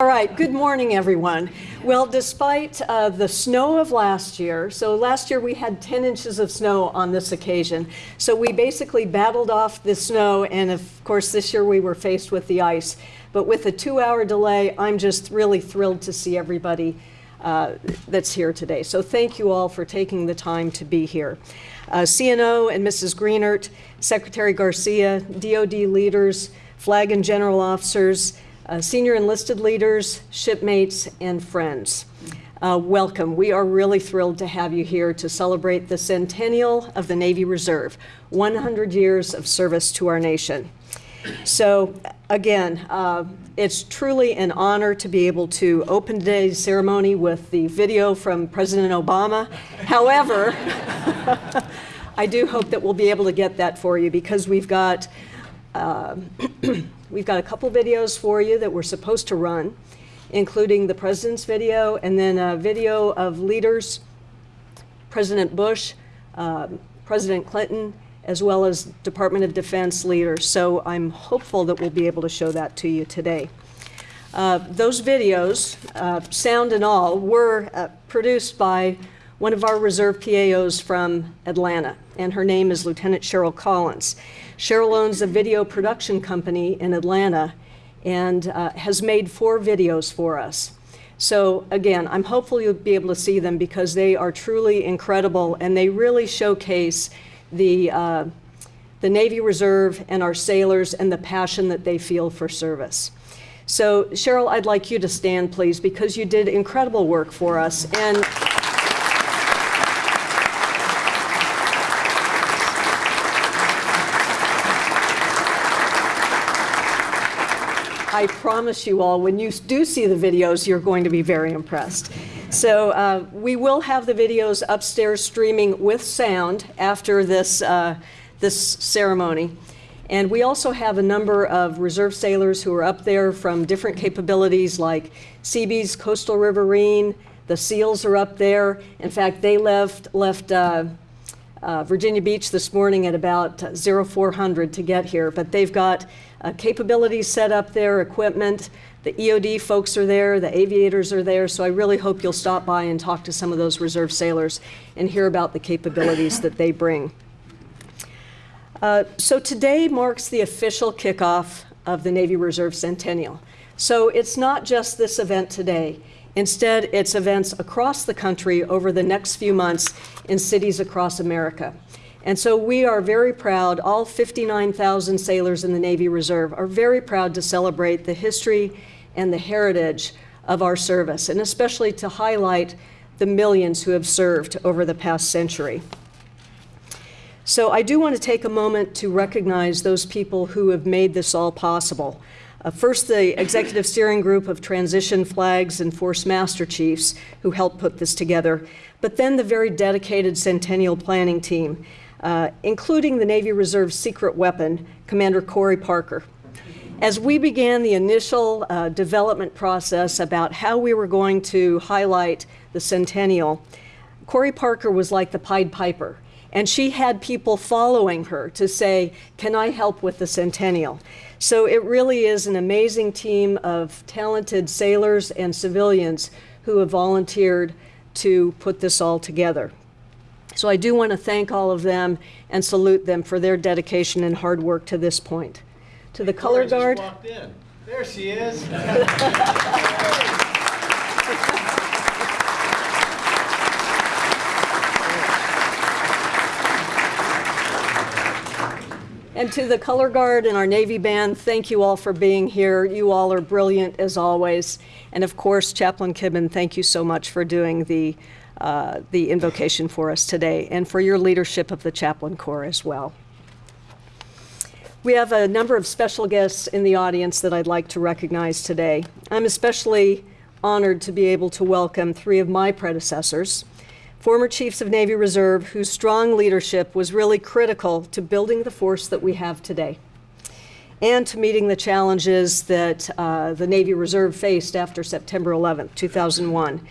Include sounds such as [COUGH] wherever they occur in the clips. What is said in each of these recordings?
All right, good morning, everyone. Well, despite uh, the snow of last year, so last year we had 10 inches of snow on this occasion. So we basically battled off the snow, and of course, this year we were faced with the ice. But with a two hour delay, I'm just really thrilled to see everybody uh, that's here today. So thank you all for taking the time to be here. Uh, CNO and Mrs. Greenert, Secretary Garcia, DOD leaders, flag and general officers, uh, senior enlisted leaders, shipmates, and friends. Uh, welcome. We are really thrilled to have you here to celebrate the centennial of the Navy Reserve, 100 years of service to our nation. So again, uh, it's truly an honor to be able to open today's ceremony with the video from President Obama. However, [LAUGHS] I do hope that we'll be able to get that for you because we've got uh, [CLEARS THROAT] We've got a couple videos for you that we're supposed to run, including the president's video and then a video of leaders, President Bush, uh, President Clinton, as well as Department of Defense leaders. So I'm hopeful that we'll be able to show that to you today. Uh, those videos, uh, sound and all, were uh, produced by one of our reserve PAOs from Atlanta, and her name is Lieutenant Cheryl Collins. Cheryl owns a video production company in Atlanta and uh, has made four videos for us. So again, I'm hopeful you'll be able to see them because they are truly incredible and they really showcase the, uh, the Navy Reserve and our sailors and the passion that they feel for service. So Cheryl, I'd like you to stand, please, because you did incredible work for us. And I promise you all, when you do see the videos, you're going to be very impressed. So uh, we will have the videos upstairs streaming with sound after this, uh, this ceremony. And we also have a number of reserve sailors who are up there from different capabilities like Seabees, Coastal Riverine, the SEALs are up there. In fact, they left, left uh, uh, Virginia Beach this morning at about 0400 to get here, but they've got uh, capabilities set up there, equipment. The EOD folks are there, the aviators are there, so I really hope you'll stop by and talk to some of those reserve sailors and hear about the capabilities that they bring. Uh, so today marks the official kickoff of the Navy Reserve Centennial. So it's not just this event today. Instead, it's events across the country over the next few months in cities across America. And so we are very proud, all 59,000 sailors in the Navy Reserve are very proud to celebrate the history and the heritage of our service, and especially to highlight the millions who have served over the past century. So I do want to take a moment to recognize those people who have made this all possible. Uh, first, the executive steering group of transition flags and force master chiefs who helped put this together, but then the very dedicated Centennial planning team uh, including the Navy Reserve secret weapon, Commander Corey Parker. As we began the initial uh, development process about how we were going to highlight the centennial, Corey Parker was like the Pied Piper. And she had people following her to say, Can I help with the centennial? So it really is an amazing team of talented sailors and civilians who have volunteered to put this all together. So I do want to thank all of them and salute them for their dedication and hard work to this point. To the color guard. There she is. [LAUGHS] And to the color guard and our Navy band, thank you all for being here. You all are brilliant as always. And of course, Chaplain Kibben, thank you so much for doing the uh, the invocation for us today and for your leadership of the Chaplain Corps as well. We have a number of special guests in the audience that I'd like to recognize today. I'm especially honored to be able to welcome three of my predecessors, former Chiefs of Navy Reserve whose strong leadership was really critical to building the force that we have today and to meeting the challenges that uh, the Navy Reserve faced after September 11, 2001.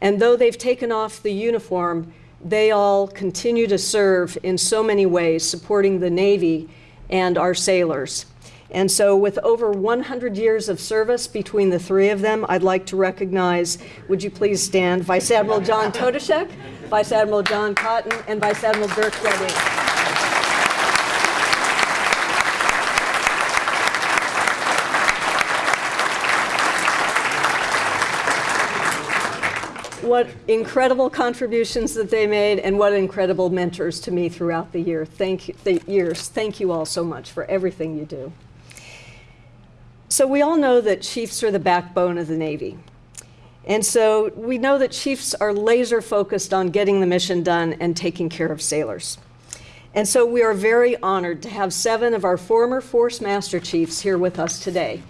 And though they've taken off the uniform, they all continue to serve in so many ways, supporting the Navy and our sailors. And so with over 100 years of service between the three of them, I'd like to recognize, would you please stand, Vice Admiral John Totushek, Vice Admiral John Cotton, and Vice Admiral Dirk Debbink. What incredible contributions that they made and what incredible mentors to me throughout the year. Thank you, the years. Thank you all so much for everything you do. So we all know that chiefs are the backbone of the Navy. And so we know that chiefs are laser focused on getting the mission done and taking care of sailors. And so we are very honored to have seven of our former Force Master Chiefs here with us today.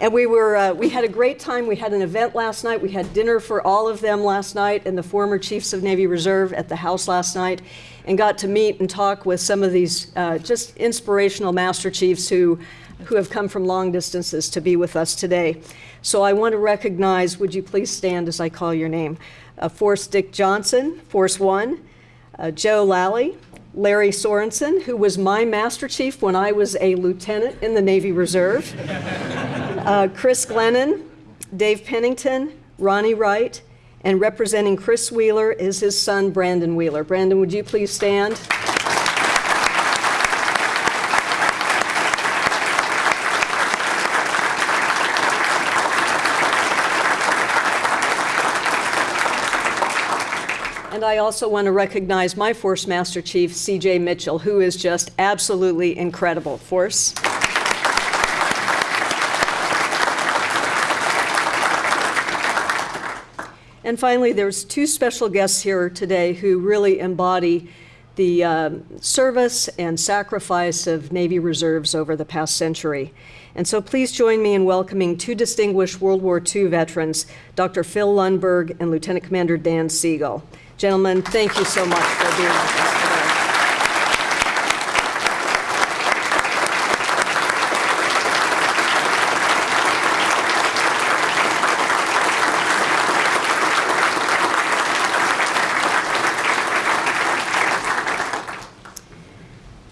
And we were, uh, we had a great time. We had an event last night. We had dinner for all of them last night and the former Chiefs of Navy Reserve at the house last night and got to meet and talk with some of these uh, just inspirational Master Chiefs who, who have come from long distances to be with us today. So I want to recognize, would you please stand as I call your name? Uh, Force Dick Johnson, Force One, uh, Joe Lally, Larry Sorensen, who was my Master Chief when I was a lieutenant in the Navy Reserve, uh, Chris Glennon, Dave Pennington, Ronnie Wright, and representing Chris Wheeler is his son, Brandon Wheeler. Brandon, would you please stand? And I also want to recognize my Force Master Chief, CJ Mitchell, who is just absolutely incredible. Force. And finally, there's two special guests here today who really embody the um, service and sacrifice of Navy reserves over the past century. And so please join me in welcoming two distinguished World War II veterans, Dr. Phil Lundberg and Lieutenant Commander Dan Siegel. Gentlemen, thank you so much for being with us today.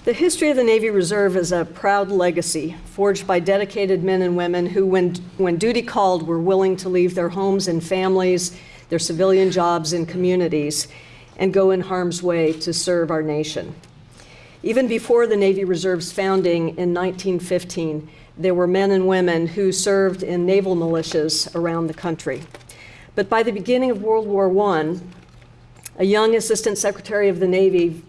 The history of the Navy Reserve is a proud legacy forged by dedicated men and women who, when, when duty called, were willing to leave their homes and families their civilian jobs and communities, and go in harm's way to serve our nation. Even before the Navy Reserve's founding in 1915, there were men and women who served in naval militias around the country. But by the beginning of World War I, a young Assistant Secretary of the Navy,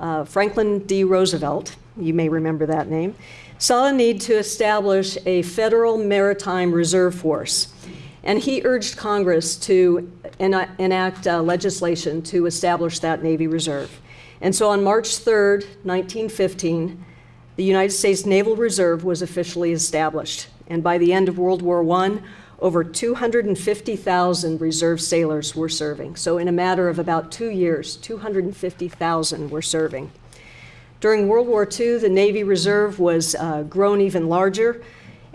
uh, Franklin D. Roosevelt, you may remember that name, saw a need to establish a federal maritime reserve force and he urged Congress to enact uh, legislation to establish that Navy Reserve. And so on March 3rd, 1915, the United States Naval Reserve was officially established. And by the end of World War I, over 250,000 reserve sailors were serving. So in a matter of about two years, 250,000 were serving. During World War II, the Navy Reserve was uh, grown even larger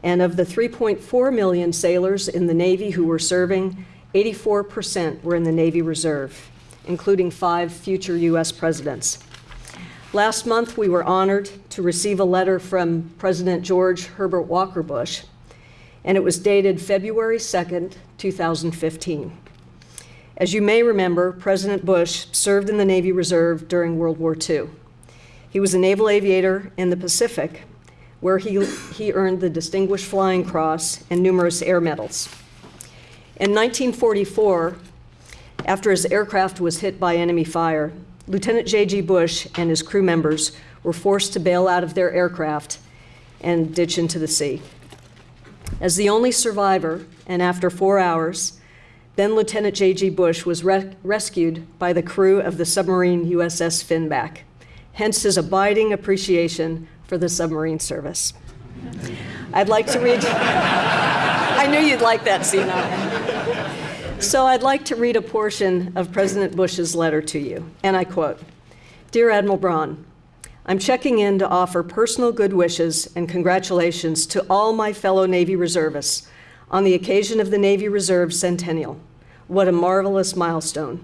and of the 3.4 million sailors in the Navy who were serving, 84% were in the Navy Reserve, including five future U.S. presidents. Last month, we were honored to receive a letter from President George Herbert Walker Bush, and it was dated February 2nd, 2015. As you may remember, President Bush served in the Navy Reserve during World War II. He was a naval aviator in the Pacific where he, he earned the Distinguished Flying Cross and numerous air medals. In 1944, after his aircraft was hit by enemy fire, Lieutenant J.G. Bush and his crew members were forced to bail out of their aircraft and ditch into the sea. As the only survivor, and after four hours, then Lieutenant J.G. Bush was re rescued by the crew of the submarine USS Finback, hence his abiding appreciation for the submarine service. I'd like to read, I knew you'd like that, Sina. So I'd like to read a portion of President Bush's letter to you, and I quote, Dear Admiral Braun, I'm checking in to offer personal good wishes and congratulations to all my fellow Navy reservists on the occasion of the Navy Reserve Centennial. What a marvelous milestone.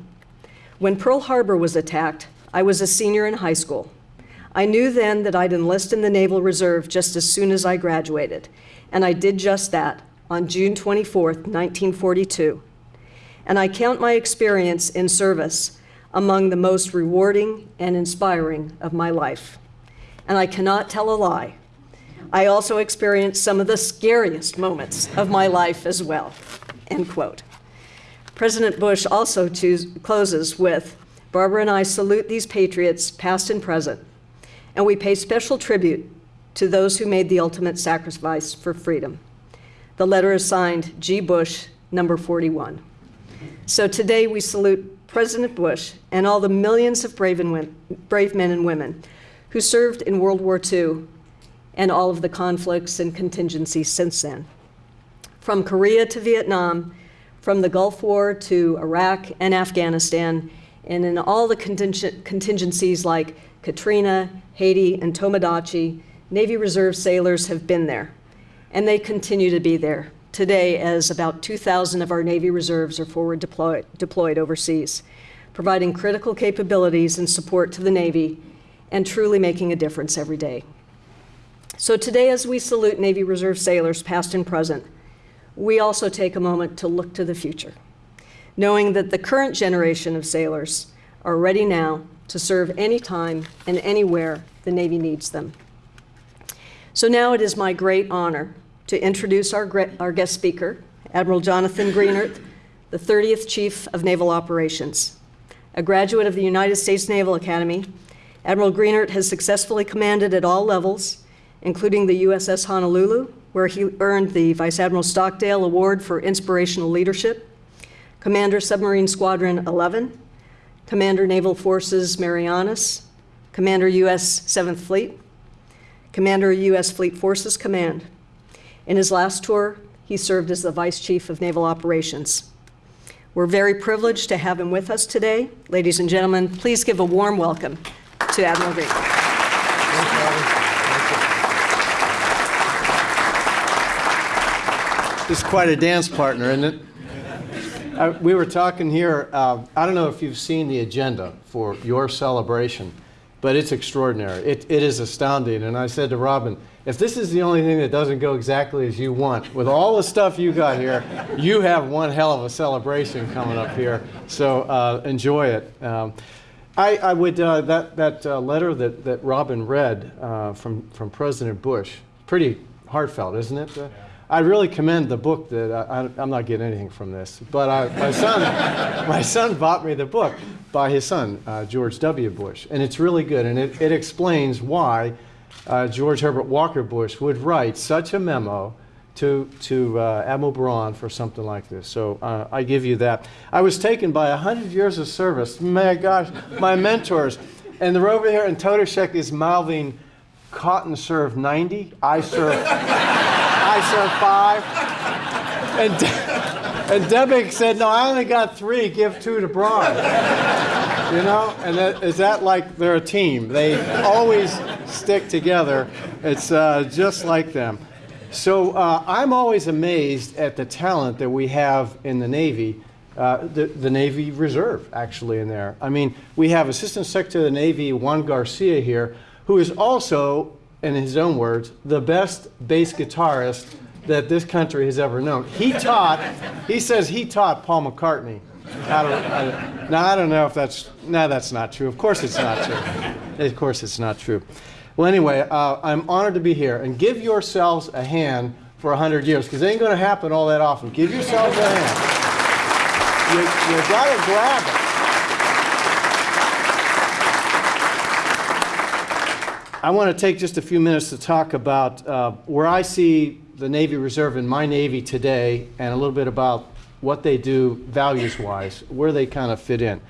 When Pearl Harbor was attacked, I was a senior in high school. I knew then that I'd enlist in the Naval Reserve just as soon as I graduated, and I did just that on June 24, 1942. And I count my experience in service among the most rewarding and inspiring of my life. And I cannot tell a lie. I also experienced some of the scariest moments of my life as well. End quote. President Bush also closes with Barbara and I salute these patriots, past and present, and we pay special tribute to those who made the ultimate sacrifice for freedom. The letter is signed G. Bush, number 41. So today we salute President Bush and all the millions of brave, and brave men and women who served in World War II and all of the conflicts and contingencies since then. From Korea to Vietnam, from the Gulf War to Iraq and Afghanistan, and in all the contingencies like Katrina, Haiti, and Tomodachi, Navy Reserve sailors have been there, and they continue to be there today as about 2,000 of our Navy reserves are forward deployed, deployed overseas, providing critical capabilities and support to the Navy and truly making a difference every day. So today, as we salute Navy Reserve sailors, past and present, we also take a moment to look to the future, knowing that the current generation of sailors are ready now to serve anytime and anywhere the Navy needs them. So now it is my great honor to introduce our, our guest speaker, Admiral Jonathan Greenert, the 30th Chief of Naval Operations. A graduate of the United States Naval Academy, Admiral Greenert has successfully commanded at all levels, including the USS Honolulu, where he earned the Vice Admiral Stockdale Award for Inspirational Leadership, Commander Submarine Squadron 11, Commander Naval Forces Marianas, Commander U.S. 7th Fleet, Commander U.S. Fleet Forces Command. In his last tour, he served as the Vice Chief of Naval Operations. We're very privileged to have him with us today. Ladies and gentlemen, please give a warm welcome to Admiral Green. This is quite a dance partner, isn't it? Uh, we were talking here, uh, I don't know if you've seen the agenda for your celebration, but it's extraordinary. It, it is astounding. And I said to Robin, if this is the only thing that doesn't go exactly as you want, with all the stuff you got here, you have one hell of a celebration coming up here. So uh, enjoy it. Um, I, I, would, uh, that, that uh, letter that, that Robin read uh, from, from President Bush, pretty heartfelt, isn't it? Uh, I really commend the book that I, am not getting anything from this, but I, my son, [LAUGHS] my son bought me the book by his son, uh, George W. Bush, and it's really good, and it, it explains why uh, George Herbert Walker Bush would write such a memo to, to uh, Admiral Braun for something like this. So uh, I give you that. I was taken by 100 years of service. My gosh, my mentors. And they're over here, and Totushek is mouthing, Cotton served 90, I served, [LAUGHS] I served five. And, De and Debbink said, no, I only got three, give two to Braun. You know, and that, is that like they're a team? They always stick together. It's uh, just like them. So uh, I'm always amazed at the talent that we have in the Navy, uh, the, the, Navy Reserve actually in there. I mean, we have Assistant Secretary of the Navy Juan Garcia here, who is also, in his own words, the best bass guitarist that this country has ever known. He taught, he says he taught Paul McCartney. Don't, I, now, I don't know if that's, no, that's not true. Of course it's not true. Of course it's not true. Well, anyway, uh, I'm honored to be here. And give yourselves a hand for 100 years, because it ain't going to happen all that often. Give yourselves a hand. You, you got to grab it. I want to take just a few minutes to talk about uh, where I see the Navy Reserve in my Navy today and a little bit about what they do values-wise, where they kind of fit in.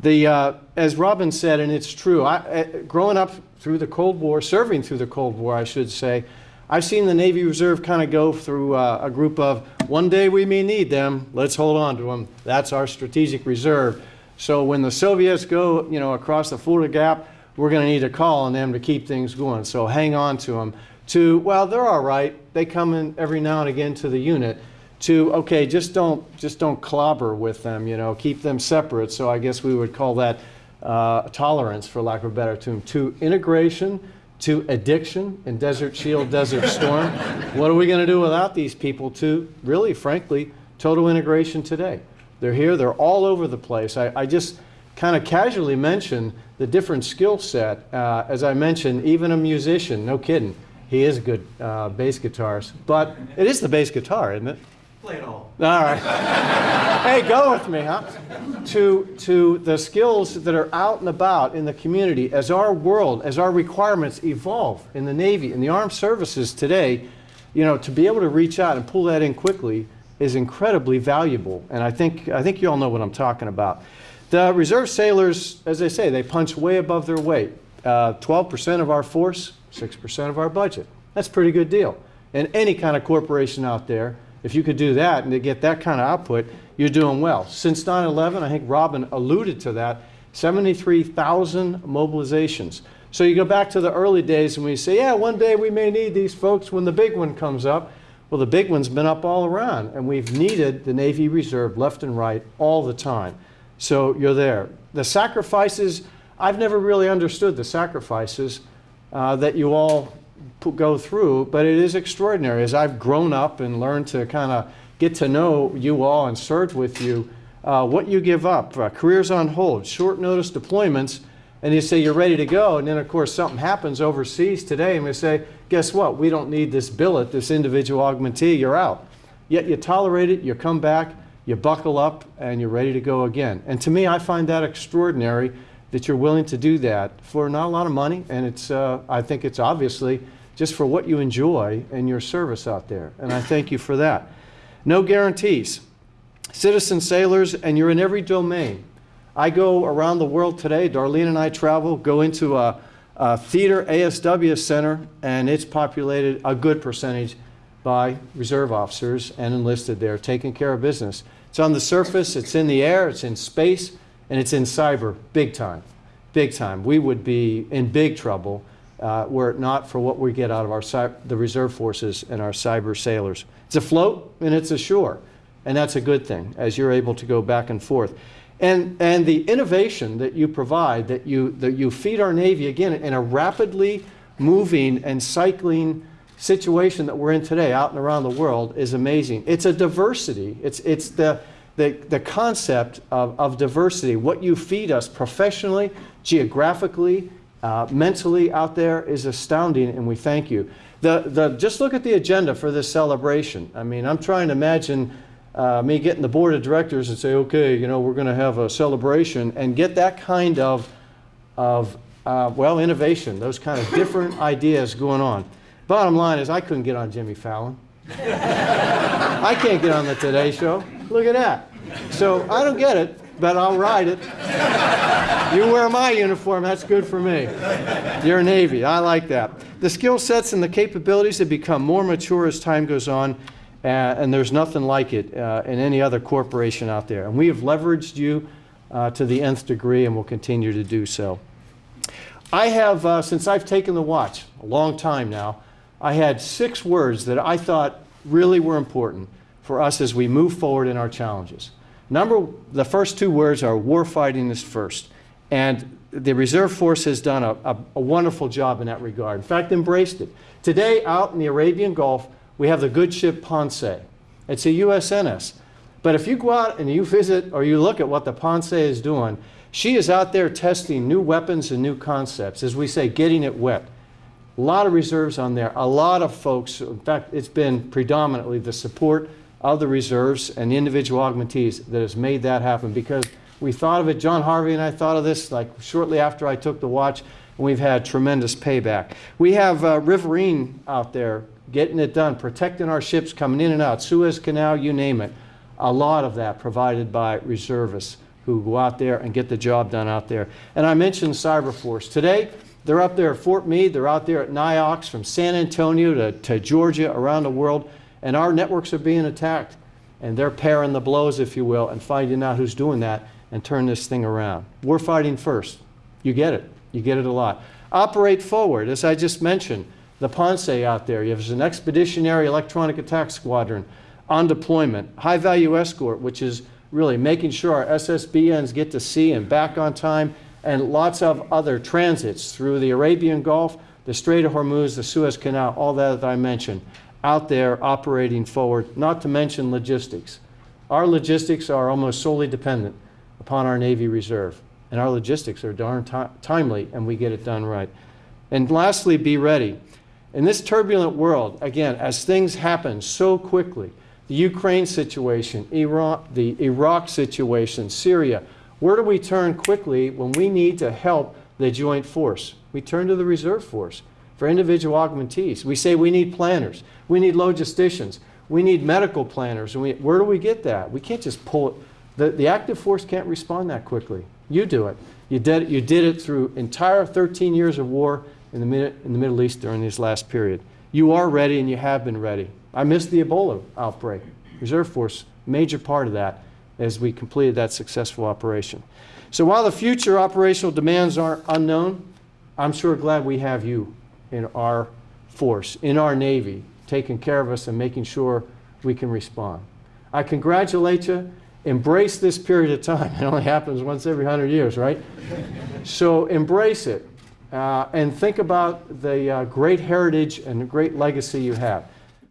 The, uh, as Robin said, and it's true, I, uh, growing up through the Cold War, serving through the Cold War, I should say, I've seen the Navy Reserve kind of go through uh, a group of, one day we may need them, let's hold on to them. That's our strategic reserve. So when the Soviets go, you know, across the Fulda Gap, we're going to need a call on them to keep things going. So hang on to them. To, well, they're all right. They come in every now and again to the unit. To, okay, just don't, just don't clobber with them, you know, keep them separate. So I guess we would call that uh, tolerance, for lack of a better term, to integration, to addiction in Desert Shield, [LAUGHS] Desert Storm. what are we going to do without these people to really, frankly, total integration today? They're here, they're all over the place. I, I just kind of casually mentioned the different skill set. Uh, as I mentioned, even a musician, no kidding, he is a good uh, bass guitarist. But it is the bass guitar, isn't it? Play it all. All right. hey, go with me, huh? To, to the skills that are out and about in the community as our world, as our requirements evolve in the Navy, in the armed services today, you know, to be able to reach out and pull that in quickly is incredibly valuable. And I think, I think you all know what I'm talking about. The reserve sailors, as I say, they punch way above their weight. Uh, 12% of our force, 6% of our budget. That's a pretty good deal. And any kind of corporation out there, if you could do that and to get that kind of output, you're doing well. Since 9-11, I think Robin alluded to that, 73,000 mobilizations. So you go back to the early days and we say, yeah, one day we may need these folks when the big one comes up. Well, the big one's been up all around, and we've needed the Navy Reserve left and right all the time. So you're there. The sacrifices, I've never really understood the sacrifices uh, that you all go through, but it is extraordinary. As I've grown up and learned to kind of get to know you all and serve with you, uh, what you give up, uh, careers on hold, short notice deployments, and you say you're ready to go, and then of course something happens overseas today, and we say, guess what? We don't need this billet, this individual augmentee, you're out. Yet you tolerate it, you come back, you buckle up, and you're ready to go again. And to me, I find that extraordinary that you're willing to do that for not a lot of money, and it's, uh, I think it's obviously just for what you enjoy and your service out there. And I thank you for that. No guarantees. Citizen sailors, and you're in every domain. I go around the world today, Darlene and I travel, go into a, a theater ASW center, and it's populated a good percentage by reserve officers and enlisted there, taking care of business. It's on the surface, it's in the air, it's in space, and it's in cyber, big time, big time. We would be in big trouble uh, were it not for what we get out of our the reserve forces and our cyber sailors. It's afloat and it's ashore, and that's a good thing as you're able to go back and forth. And, and the innovation that you provide, that you, that you feed our Navy, again, in a rapidly moving and cycling situation that we're in today out and around the world is amazing. It's a diversity. It's, it's the, the, the concept of, of diversity, what you feed us professionally, geographically, uh, mentally out there is astounding, and we thank you. The, the, just look at the agenda for this celebration. I mean, I'm trying to imagine uh, me getting the board of directors and say, okay, you know, we're going to have a celebration and get that kind of, of uh, well, innovation, those kind of different [LAUGHS] ideas going on. Bottom line is I couldn't get on Jimmy Fallon. [LAUGHS] I can't get on the Today Show. Look at that. So I don't get it, but I'll ride it. You wear my uniform, that's good for me. You're Navy, I like that. The skill sets and the capabilities have become more mature as time goes on, uh, and there's nothing like it uh, in any other corporation out there. And we have leveraged you uh, to the nth degree and will continue to do so. I have, uh, since I've taken the watch, a long time now, I had six words that I thought really were important for us as we move forward in our challenges. Number, the first two words are warfighting is first. And the Reserve Force has done a, a, a, wonderful job in that regard. In fact, embraced it. Today, out in the Arabian Gulf, we have the good ship Ponce. It's a USNS. But if you go out and you visit or you look at what the Ponce is doing, she is out there testing new weapons and new concepts, as we say, getting it wet. A lot of reserves on there, a lot of folks. In fact, it's been predominantly the support of the reserves and the individual augmentees that has made that happen because we thought of it, John Harvey and I thought of this like shortly after I took the watch, and we've had tremendous payback. We have uh, Riverine out there getting it done, protecting our ships coming in and out, Suez Canal, you name it. A lot of that provided by reservists who go out there and get the job done out there. And I mentioned Cyberforce. Today, they're up there at Fort Meade, they're out there at NIOCs from San Antonio to, to Georgia, around the world, and our networks are being attacked. And they're pairing the blows, if you will, and finding out who's doing that and turn this thing around. We're fighting first. You get it. You get it a lot. Operate forward, as I just mentioned, the Ponce out there. You have an expeditionary electronic attack squadron on deployment. High value escort, which is really making sure our SSBNs get to sea and back on time and lots of other transits through the Arabian Gulf, the Strait of Hormuz, the Suez Canal, all that that I mentioned, out there operating forward, not to mention logistics. Our logistics are almost solely dependent upon our Navy Reserve, and our logistics are darn timely, and we get it done right. And lastly, be ready. In this turbulent world, again, as things happen so quickly, the Ukraine situation, Iraq, the Iraq situation, Syria, where do we turn quickly when we need to help the joint force? We turn to the reserve force for individual augmentees. We say we need planners, we need logisticians, we need medical planners. And we, where do we get that? We can't just pull it. The, the active force can't respond that quickly. You do it. You did, it- you did it through entire 13 years of war in the, in the Middle East during this last period. You are ready and you have been ready. I missed the Ebola outbreak. Reserve Force, major part of that as we completed that successful operation. So while the future operational demands are unknown, I'm sure glad we have you in our force, in our Navy, taking care of us and making sure we can respond. I congratulate you. Embrace this period of time. [LAUGHS] It only happens once every 100 years, right? So embrace it uh, and think about the uh, great heritage and the great legacy you have.